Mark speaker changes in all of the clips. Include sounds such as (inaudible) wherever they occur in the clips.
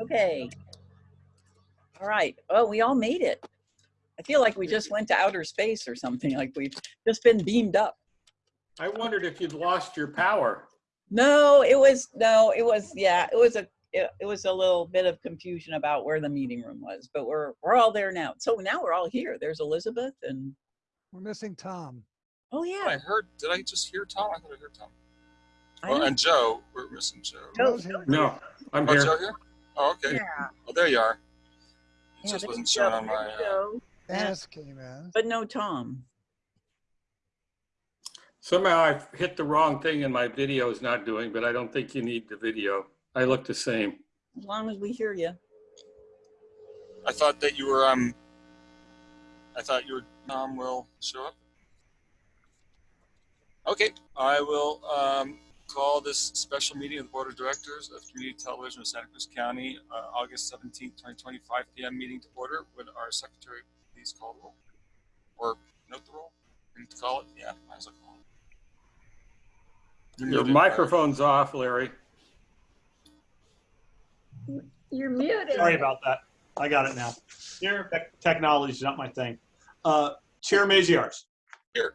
Speaker 1: Okay. All right. Oh, we all made it. I feel like we just went to outer space or something, like we've just been beamed up.
Speaker 2: I wondered if you'd lost your power.
Speaker 1: No, it was, no, it was, yeah, it was a, it, it was a little bit of confusion about where the meeting room was, but we're, we're all there now. So now we're all here. There's Elizabeth and,
Speaker 3: We're missing Tom.
Speaker 1: oh yeah.
Speaker 4: I heard, did I just hear Tom? I thought I heard Tom.
Speaker 1: I
Speaker 4: Oh, and Joe, we're missing Joe.
Speaker 1: Joe-
Speaker 3: Joe's here.
Speaker 2: No, I'm
Speaker 4: Oh,
Speaker 2: here.
Speaker 4: Joe here? Oh, okay.
Speaker 1: Yeah.
Speaker 4: Oh, there you are. It
Speaker 1: Yeah,
Speaker 4: just wasn't
Speaker 1: Joe,
Speaker 4: showing on my, uh,
Speaker 3: Dennis came in.
Speaker 1: But no Tom.
Speaker 2: Somehow I've hit the wrong thing and my video is not doing, but I don't think you need the video. I look the same.
Speaker 1: As long as we hear you.
Speaker 4: I thought that you were, um, I thought you were, Tom will show up. Okay, I will, um, call this special meeting of the Board of Directors of Community Television of Santa Cruz County, uh, August seventeenth, twenty twenty-five PM meeting to order. Would our secretary please call the roll? Or note the roll? We need to call it? Yeah, might as well call it. You're
Speaker 2: Your
Speaker 4: muted, Larry.
Speaker 2: microphone's off, Larry.
Speaker 5: You're muted.
Speaker 6: Sorry about that. I got it now.
Speaker 4: Here.
Speaker 6: Tech- Technology is not my thing. Uh, Chair Maziarz.
Speaker 4: Here.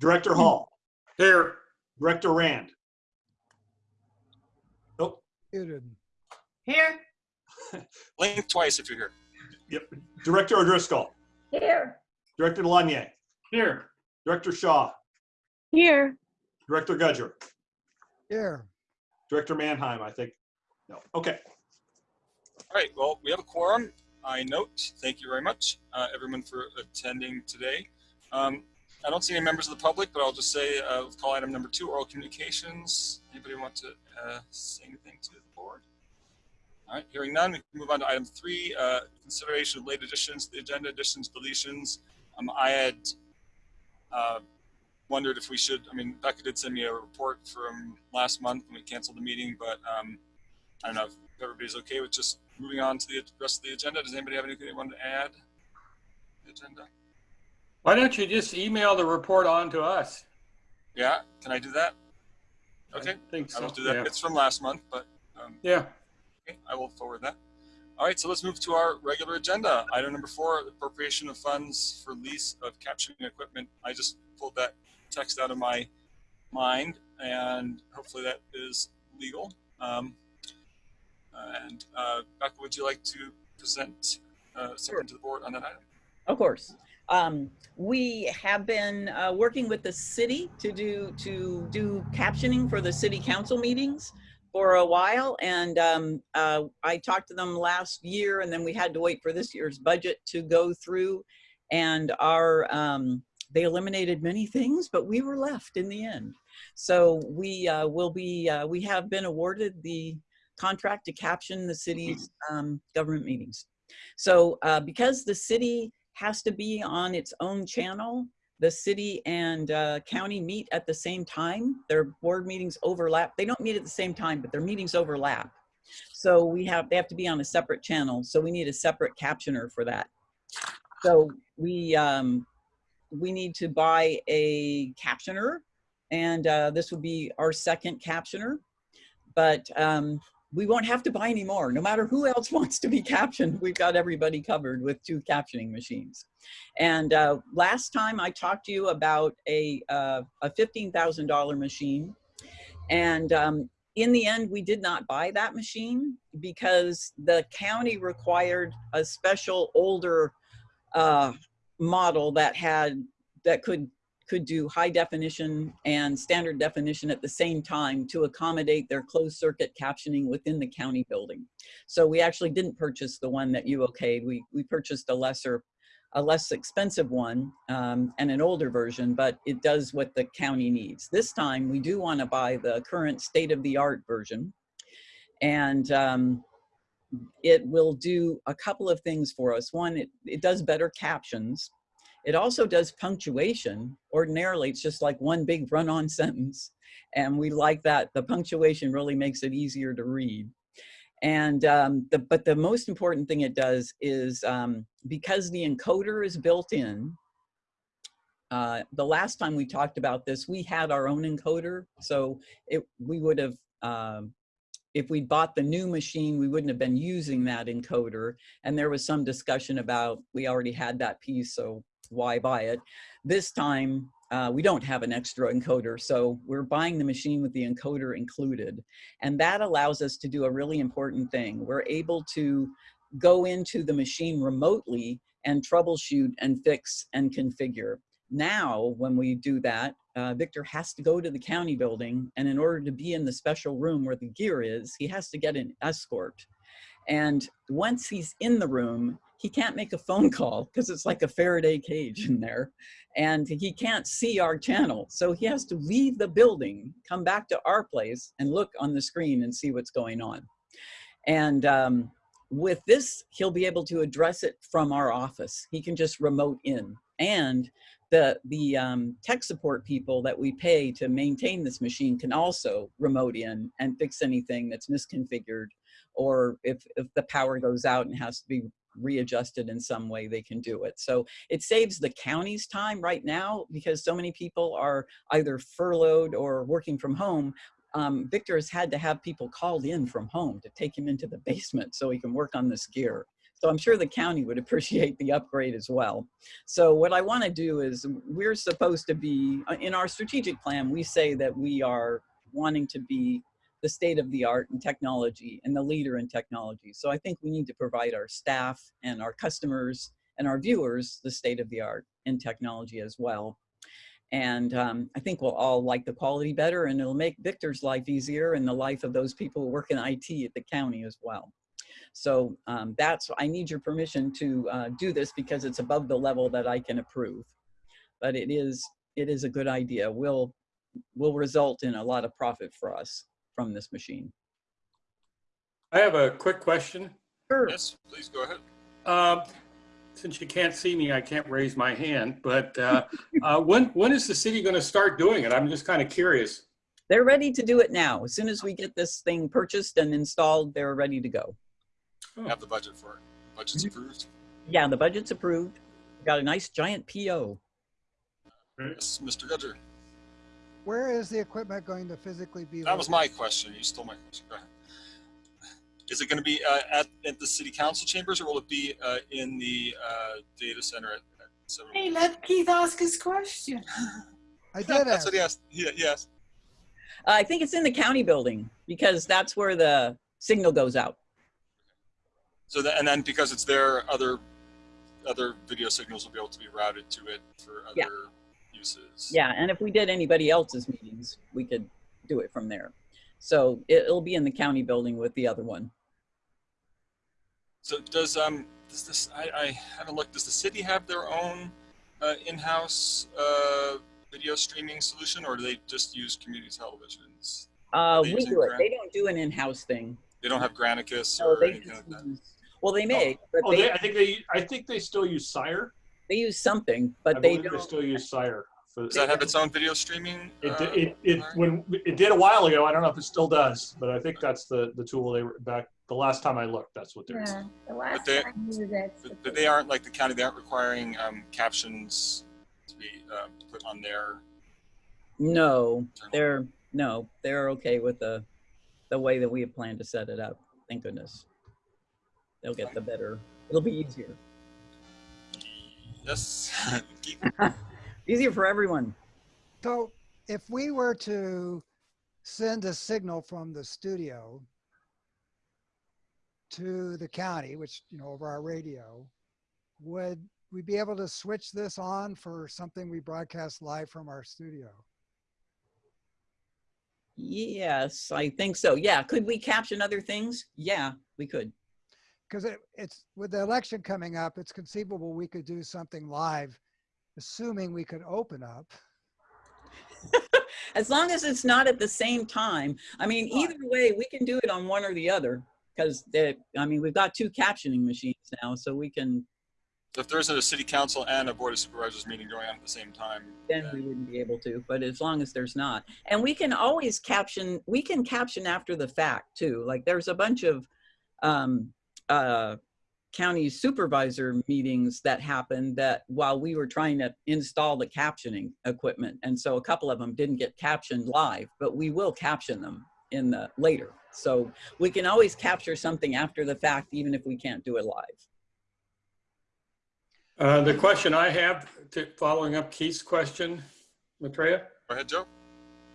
Speaker 6: Director Hall.
Speaker 2: Here,
Speaker 6: Director Rand.
Speaker 3: Muted.
Speaker 5: Here. (laughs)
Speaker 4: Blink twice if you're here.
Speaker 6: Yep. Director O'Driscoll.
Speaker 5: Here.
Speaker 6: Director Lanier.
Speaker 2: here.
Speaker 6: Director Shaw.
Speaker 5: Here.
Speaker 6: Director Gudger.
Speaker 3: Here.
Speaker 6: Director Mannheim, I think. No. Okay.
Speaker 4: All right, well, we have a quorum. I note, thank you very much, uh, everyone for attending today. Um, I don't see any members of the public, but I'll just say, uh, call item number two, oral communications. Anybody want to, uh, say anything to the board? All right, hearing none, we can move on to item three, uh, consideration of late additions, to the agenda additions, deletions. Um, I had, uh, wondered if we should, I mean, Becca did send me a report from last month when we canceled the meeting, but, um, I don't know if everybody's okay with just moving on to the rest of the agenda. Does anybody have anything they want to add? to The agenda?
Speaker 2: Why don't you just email the report on to us?
Speaker 4: Yeah, can I do that? Okay,
Speaker 2: I think
Speaker 4: I
Speaker 2: so.
Speaker 4: will do that.
Speaker 2: Yeah.
Speaker 4: It's from last month, but um,
Speaker 2: Yeah,
Speaker 4: okay, I will forward that. All right, so let's move to our regular agenda. Item number four, appropriation of funds for lease of captioning equipment. I just pulled that text out of my mind, and hopefully that is legal. Um, and uh, Becca, would you like to present uh, something to the board on that item?
Speaker 1: Of course. Um, we have been uh, working with the city to do to do captioning for the city council meetings for a while, and um, uh, I talked to them last year, and then we had to wait for this year's budget to go through, and our um, they eliminated many things, but we were left in the end. So we uh, will be uh, we have been awarded the contract to caption the city's um, government meetings. So uh, because the city has to be on its own channel, the city and uh, county meet at the same time. Their board meetings overlap. They don't meet at the same time, but their meetings overlap. So we have, they have to be on a separate channel. So we need a separate captioner for that. So we, um, we need to buy a captioner and uh, this would be our second captioner. But um, we won't have to buy any more. No matter who else (laughs) wants to be captioned, we've got everybody covered with two captioning machines. And uh, last time I talked to you about a, uh, a $15,000 machine. And um, in the end, we did not buy that machine because the county required a special older uh, model that had, that could could do high definition and standard definition at the same time to accommodate their closed circuit captioning within the county building. So we actually didn't purchase the one that you okayed. We, we purchased a lesser, a less expensive one um, and an older version, but it does what the county needs. This time we do want to buy the current state of the art version. And um, it will do a couple of things for us. One, it, it does better captions. It also does punctuation. Ordinarily, it's just like one big run-on (laughs) sentence. And we like that. The punctuation really makes it easier to read. And, um, the, but the most important thing it does is um, because the encoder is built in, uh, the last time we talked about this, we had our own encoder. So it, we would have um, if we bought the new machine, we wouldn't have been using that encoder. And there was some discussion about, we already had that piece, so why buy it? This time, uh, we don't have an extra encoder, so we're buying the machine with the encoder included. And that allows us to do a really important thing. We're able to go into the machine remotely and troubleshoot and fix and configure. Now, when we do that, uh, Victor has to go to the county building, and in order to be in the special room where the gear is, he has to get an escort. And once he's in the room, he can't make a phone call because it's like a Faraday cage in there. And he can't see our channel. So he has to leave the building, come back to our place, and look on the screen and see what's going on. And um, with this, he'll be able to address it from our office. He can just remote in. And the, the um, tech support people that we pay to maintain this machine can also remote in and fix anything that's misconfigured or if, if the power goes out and has to be readjusted in some way, they can do it. So it saves the county's time right now because so many people are either furloughed or working from home. Um, Victor has had to have people called in from home to take him into the basement so he can work on this gear. So I'm sure the county would (laughs) appreciate the upgrade as well. So what I want to do is we're supposed to be, uh, in our strategic plan, we say that we are wanting to be the state of the art in technology and the leader in technology. So I think we need to provide our staff and our customers and our viewers the state of the art in technology as well. And um, I think we'll all like the quality better and it'll make Victor's life easier and the life of those people who work in IT at the county as well. So um, that's, I need your permission to uh, do this because it's above the level that I can approve. But it is, it is a good idea. Will, will result in a lot of profit for us from this machine.
Speaker 2: I have a quick question.
Speaker 1: Sure.
Speaker 4: Yes, please go ahead.
Speaker 2: Um, Since you can't see me, I can't raise my hand, but uh, (laughs) uh, when, when is the city going to start doing it? I'm just kind of curious.
Speaker 1: They're ready to do it now. As soon as we get this thing purchased and installed, they're ready to go.
Speaker 4: Have the budget for it. Budget's approved.
Speaker 1: Yeah, the budget's approved. we Got a nice giant PO.
Speaker 4: Yes, Mr. Gudger.
Speaker 3: Where is the equipment going to physically be?
Speaker 4: That was my question. You stole my question. Go ahead. Is it going to be uh, at, at the city council chambers or will it be uh, in the uh, data center at, at seven?
Speaker 5: Hey, let Keith ask his question.
Speaker 3: I did
Speaker 4: That's
Speaker 3: ask.
Speaker 4: what he asked. He, yes.
Speaker 1: Uh, I think it's in the county building because that's where the signal goes out.
Speaker 4: So that, and then because it's there, other other video signals will be able to be routed to it for other
Speaker 1: Yeah.
Speaker 4: Uses.
Speaker 1: Yeah, and if we did anybody else's meetings, we could do it from there. So it, it'll be in the county building with the other one.
Speaker 4: So does um does this I, I haven't looked. Does the city have their own uh, in-house uh, video streaming solution, or do they just use community televisions?
Speaker 1: Uh,
Speaker 4: they
Speaker 1: we do it.
Speaker 4: Grant?
Speaker 1: They don't do an in-house thing.
Speaker 4: They don't have Granicus
Speaker 1: No,
Speaker 4: or
Speaker 1: they
Speaker 4: anything like that.
Speaker 1: well, they may, but
Speaker 6: Oh,
Speaker 1: they,
Speaker 6: they, I think they, I think they still use Sire.
Speaker 1: they use something, but they
Speaker 6: they
Speaker 1: don't.
Speaker 6: still use Sire. For-
Speaker 4: Does that have its own video streaming?
Speaker 6: It,
Speaker 4: uh,
Speaker 6: di- it, it, when, it did a while ago. I don't know if it still does, but I think that's the, the tool they were back, the last time I looked, that's what they're using.
Speaker 5: Yeah, the last
Speaker 4: they-
Speaker 5: time you that's.
Speaker 4: But, but they aren't like the county. They aren't requiring um, captions to be uh, put on their.
Speaker 1: No,
Speaker 4: channel.
Speaker 1: they're, no, they're okay with the, the way that we have planned to set it up. Thank goodness. They'll get the better, it'll be easier.
Speaker 4: Yes. (laughs) (laughs)
Speaker 1: Easier for everyone.
Speaker 3: So if we were to send a signal from the studio to the county, which, you know, over our radio, would we be able to switch this on for something we broadcast live from our studio?
Speaker 1: Yes, I think so. Yeah, could we caption other things? Yeah, we could.
Speaker 3: Because it, it's with the election coming up, it's conceivable we could do something live, assuming we could open up. (laughs)
Speaker 1: As long as it's not at the same time. I mean,
Speaker 3: Right.
Speaker 1: either way, we can do it on one or the other. Because, I mean, we've got two captioning machines now, so we can,
Speaker 4: So if there isn't a city council and a board of supervisors meeting going on at the same time,
Speaker 1: then we wouldn't be able to, but as long as there's not. And we can always caption, we can caption after the fact too. Like there's a bunch of um, uh, county supervisor meetings that happened that while we were trying to install the captioning equipment. And so a couple of them didn't get captioned live, but we will caption them in the later. So we can always capture something after the fact, even if we can't do it live.
Speaker 2: Uh, the question I have, to, following up Keith's question, Matreya,
Speaker 4: Go ahead, Joe.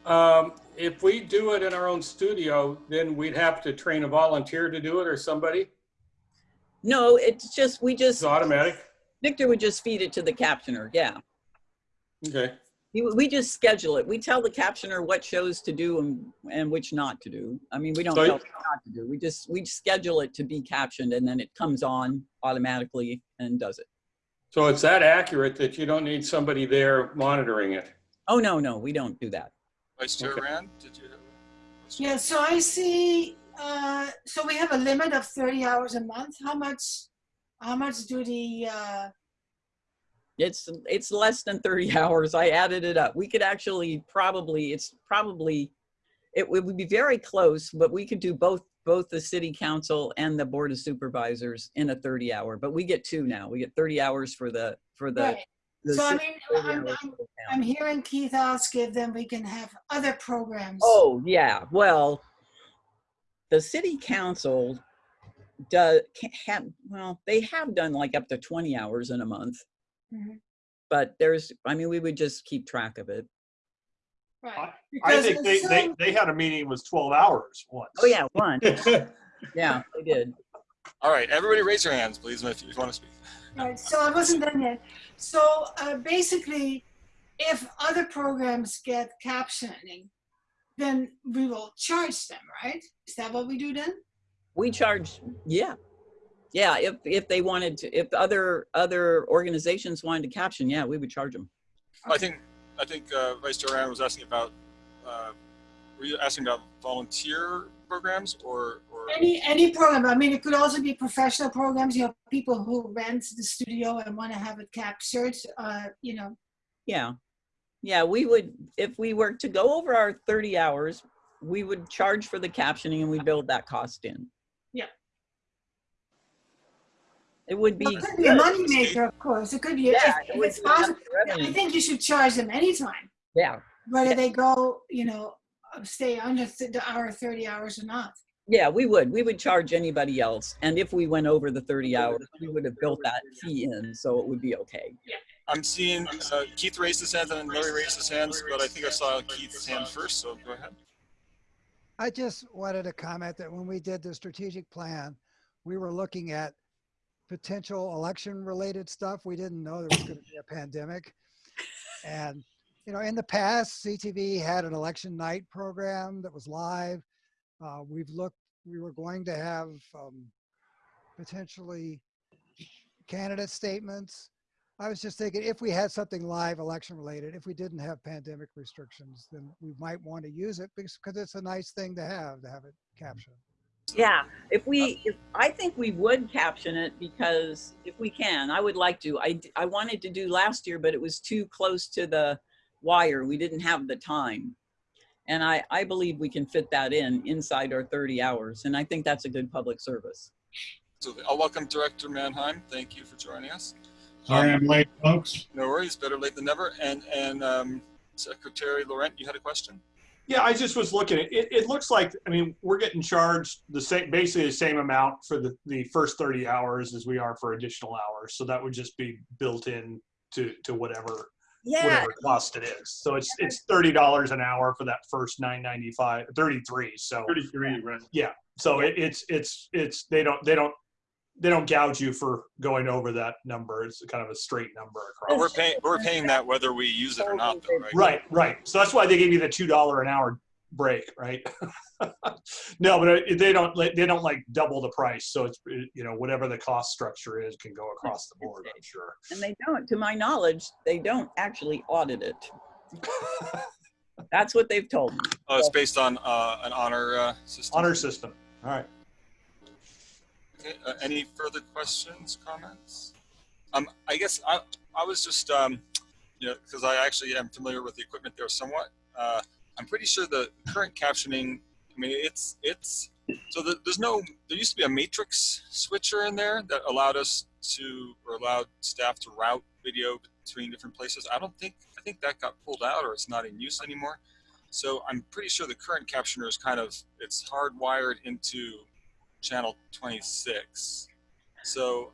Speaker 2: um, if we do it in our own studio, then we'd have to train a volunteer to do it or somebody?
Speaker 1: No, it's just, we just,
Speaker 2: It's
Speaker 1: just,
Speaker 2: automatic?
Speaker 1: Victor would just feed it to the captioner. Yeah.
Speaker 2: Okay.
Speaker 1: We, we just schedule it. We tell the captioner what shows to do and, and which not to do. I mean, we don't
Speaker 2: So
Speaker 1: tell them not to do. We just, we schedule it to be captioned and then it comes on automatically and does it.
Speaker 2: So it's that accurate that you don't need somebody there monitoring it?
Speaker 1: Oh, no, no, we don't do that.
Speaker 4: Vice Chair
Speaker 2: Okay.
Speaker 4: Rand, did you have?
Speaker 5: Yeah, so I see, uh, so we have a limit of thirty hours a month. How much, how much do the, uh,
Speaker 1: It's, it's less than 30 (laughs) hours. I added it up. We could actually probably, it's probably, it would be very close, but we could do both, both the city council and the board of supervisors in a 30 hour, but we get two now. We get 30 hours for the, for the.
Speaker 5: right,
Speaker 1: the
Speaker 5: so I mean, I'm, I'm,
Speaker 1: for the town.
Speaker 5: I'm hearing Keith ask if then we can have other programs.
Speaker 1: Oh, yeah, well, the city council does, have, well, they have done like up to 20 hours in a month.
Speaker 5: Mhm.
Speaker 1: But there's, I mean, we would just keep track of it.
Speaker 5: Right.
Speaker 6: I
Speaker 5: Because
Speaker 6: think they, they,
Speaker 5: some-
Speaker 6: they had a meeting, it was 12 hours once.
Speaker 1: Oh, yeah, one, (laughs) yeah, they did.
Speaker 4: All right, everybody raise your hands, please, if you want to speak.
Speaker 5: Right, so I wasn't done yet. So uh, basically, if other programs get captioning, then we will charge them, right? Is that what we do then?
Speaker 1: We charge, yeah. Yeah, if, if they wanted to, if other, other organizations wanted to caption, yeah, we would charge them.
Speaker 4: I think, I think uh, Vice Chair Rand was asking about, uh, were you asking about volunteer programs or, or?
Speaker 5: Any any program. I mean, it could also be professional programs. You know, people who rent the studio and want to have it captured. Uh, you know,
Speaker 1: Yeah. Yeah, we would, if we were to go over our 30 hours, we would charge for the captioning and we build that cost in.
Speaker 5: Yeah.
Speaker 1: It would
Speaker 5: Well,
Speaker 1: be.
Speaker 5: it could be a
Speaker 1: good.
Speaker 5: moneymaker, of course. It could be.
Speaker 1: Yeah,
Speaker 5: if,
Speaker 1: it
Speaker 5: if it's possible, I think you should charge them anytime,
Speaker 1: Yeah,
Speaker 5: whether
Speaker 1: Yeah.
Speaker 5: they go, you know, uh, stay under th- the hour 30 hours or not.
Speaker 1: yeah, we would. We would charge anybody else. And if we went over the 30 hours, we would have built that fee in, so it would be okay.
Speaker 4: I'm seeing uh, Keith raised his hand and Larry raised his hands, but I think I saw Keith's hand first, so go ahead.
Speaker 3: I just wanted to comment that when we did the strategic plan, we were looking at potential election related stuff. We didn't know there was going to be a pandemic. And, you know, in the past, CTV had an election night program that was live. Uh, we've looked, we were going to have um, potentially candidate statements. I was just thinking if we had something live election related, if we didn't have pandemic restrictions, then we might want to use it because, because it's a nice thing to have, to have it mm-hmm. captioned.
Speaker 1: Yeah, if we, if, I think we would caption it because if we can, I would like to. I, I wanted to do last year, but it was too close to the wire. We didn't have the time. And I, I believe we can fit that in inside our 30 hours. And I think that's a good public service.
Speaker 4: So I'll welcome Director Mannheim. Thank you for joining us.
Speaker 7: Sorry I'm late, folks.
Speaker 4: No worries, better late than never. And, and um, Secretary Laurent, you had a question?
Speaker 6: Yeah, I just was looking it. It looks like, I mean, we're getting charged the same, basically the same amount for the, the first 30 hours as we are for additional hours. So that would just be built in to, to whatever,
Speaker 1: Yeah,
Speaker 6: whatever cost it is. So it's, it's $30 an hour for that first 995, 33. So,
Speaker 7: 33, right?
Speaker 6: so it, it's, it's, it's, they don't, they don't, they don't gouge you for going over that number. It's kind of a straight number
Speaker 4: But
Speaker 6: across.
Speaker 4: we're paying, we're paying that whether we use it or not, though, right?
Speaker 6: Right, right. So that's why they gave you the two dollar an hour break, right? (laughs) no, but they don't. like- They don't like double the price. So it's you know whatever the cost structure is can go across the board. I'm sure.
Speaker 1: and they don't, to my knowledge, they don't actually audit it. (laughs) That's what they've told me.
Speaker 4: Oh, it's based on uh, an honor uh, system.
Speaker 6: Honor system. All right.
Speaker 4: Okay, uh, any further questions, comments? Um, I guess I, I was just, um, you know, because I actually am familiar with the equipment there somewhat. Uh, I'm pretty sure the current captioning, I mean, it's, it's, so the, there's no, there used to be a matrix switcher in there that allowed us to, or allowed staff to route video between different places. I don't think, I think that got pulled out or it's not in use anymore. So I'm pretty sure the current captioner is kind of, it's hardwired into channel 26. So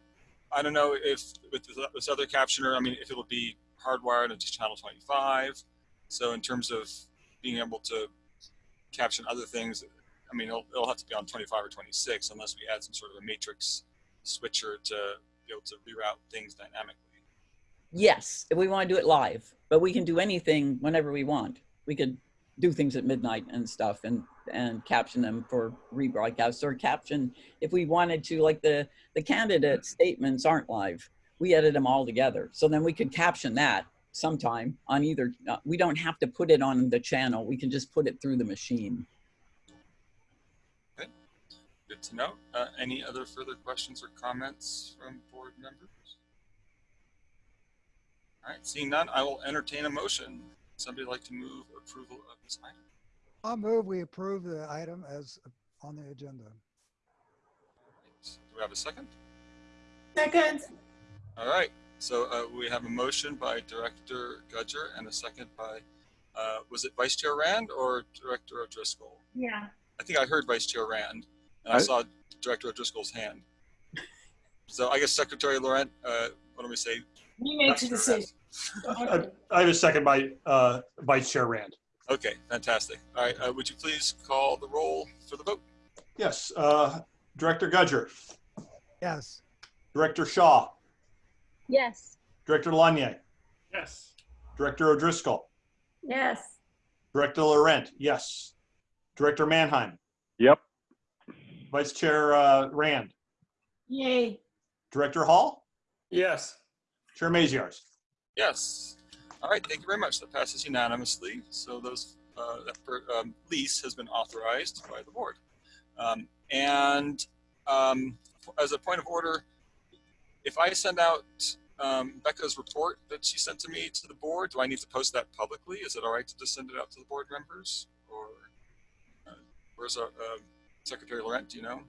Speaker 4: I don't know if with this- other captioner, I mean, if it'll be hardwired into channel 25. So in terms of being able to caption other things, I mean, it'll, it'll have to be on 25 or 26 unless we add some sort of a matrix switcher to be able to reroute things dynamically.
Speaker 1: Yes, if we want to do it live, but we can do anything whenever we want. We could do things at midnight and stuff and and caption them for rebroadcast or caption if we wanted to like the the candidate statements aren't live we edit them all together so then we could caption that sometime on either uh, we don't have to put it on the channel we can just put it through the machine
Speaker 4: Good to know. Uh, any other further questions or comments from board members? All right, seeing none, I will entertain a motion. Somebody like to move approval of this item?
Speaker 3: I'll move, we approve the item as on the agenda.
Speaker 4: Do we have a second?
Speaker 5: Second,
Speaker 4: All right, so uh, we have a motion by Director Gudger and a second by, uh, was it Vice Chair Rand or Director O'Driscoll?
Speaker 5: yeah.
Speaker 4: I think I heard Vice Chair Rand, and I
Speaker 8: I-
Speaker 4: saw Director O'Driscoll's hand. (laughs) So I guess Secretary Laurent, uh, what do we say?
Speaker 5: You make the decision.
Speaker 6: I I have a second by uh, Vice Chair Rand.
Speaker 4: Okay, fantastic. All right, uh, would you please call the roll for the vote?
Speaker 6: Yes, uh, Director Gudger,
Speaker 3: Yes,
Speaker 6: Director Shaw,
Speaker 9: Yes.
Speaker 6: Director Lanier,
Speaker 2: Yes.
Speaker 6: Director O'Driscoll,
Speaker 9: Yes.
Speaker 6: Director Laurent, yes. Director Mannheim,
Speaker 8: Yep.
Speaker 6: Vice Chair uh, Rand,
Speaker 5: Yay.
Speaker 6: Director Hall,
Speaker 2: Yes.
Speaker 6: Chair Maziarz.
Speaker 4: Yes. All right, thank you very much. That passes unanimously. So those, uh, that per- um, lease has been authorized by the board. Um, and um, as a point of order, if I send out um, Becca's report that she sent to me to the board, do I need to post that publicly? Is it all right to just send it out to the board members? Or uh, where's our uh, Secretary Laurent? Do you know?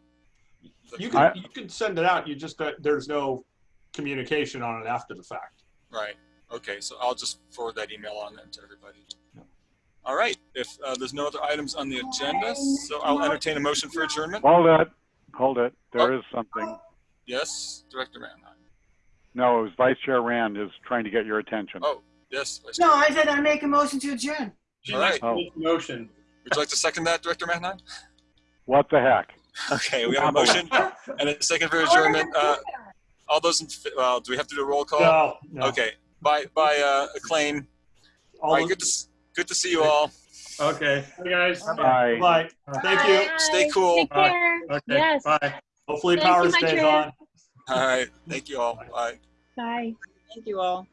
Speaker 6: You can, you can send it out, you just, uh, there's no communication on it after the fact.
Speaker 4: Right. Okay, so I'll just forward that email on then to everybody. All right, if uh, there's no other items on the agenda, so I'll entertain a motion for adjournment.
Speaker 8: Hold it. Hold it. There is something.
Speaker 4: Yes, Director Mannheim.
Speaker 8: No, it was Vice Chair Rand is trying to get your attention.
Speaker 4: Oh. Yes. Vice
Speaker 5: No,
Speaker 4: Chair.
Speaker 5: I said I make a motion to adjourn.
Speaker 2: She'd
Speaker 4: All
Speaker 2: like
Speaker 4: right.
Speaker 2: to make a motion.
Speaker 4: Would you like to second that, Director Mannheim?
Speaker 8: What the heck?
Speaker 4: Okay, we have a motion and a second for adjournment. Uh, all those in, fa- well, do we have to do a roll call?
Speaker 6: No, no.
Speaker 4: Okay, by, by uh, acclaim. All
Speaker 6: All
Speaker 4: right, good to, good to see you all.
Speaker 2: Okay. Hey, guys.
Speaker 8: Bye.
Speaker 6: Bye. Thank you.
Speaker 4: Stay cool.
Speaker 9: Take
Speaker 2: Bye. Okay.
Speaker 9: Yes.
Speaker 2: Bye.
Speaker 6: Hopefully
Speaker 9: Thank
Speaker 6: power
Speaker 9: my
Speaker 6: stays
Speaker 9: chair.
Speaker 6: on.
Speaker 4: All right, thank you all. Bye.
Speaker 9: Bye.
Speaker 1: thank you all